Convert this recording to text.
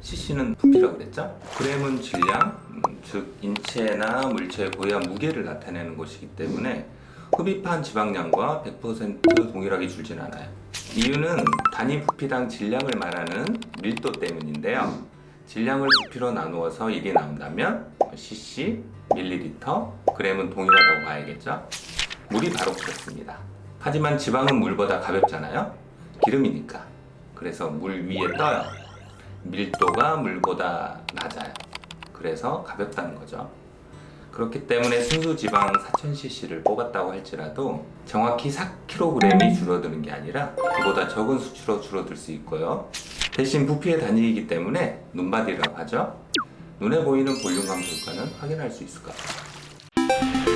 cc는 부피라고 그랬죠? 그램은 질량, 음, 즉 인체나 물체의 고유한 무게를 나타내는 것이기 때문에 흡입한 지방량과 100% 동일하게 줄진 않아요 이유는 단위 부피당 질량을 말하는 밀도 때문인데요 질량을 부피로 나누어서 1이 나온다면 cc, 밀리리터, 그램은 동일하다고 봐야겠죠? 물이 바로 그렇습니다 하지만 지방은 물보다 가볍잖아요 기름이니까. 그래서 물 위에 떠요. 밀도가 물보다 낮아요. 그래서 가볍다는 거죠. 그렇기 때문에 순수 지방 4000cc를 뽑았다고 할지라도 정확히 4kg이 줄어드는 게 아니라 그보다 적은 수치로 줄어들 수 있고요. 대신 부피의 단위이기 때문에 눈바디라고 하죠. 눈에 보이는 볼륨감 효과는 확인할 수 있을 것 같아요.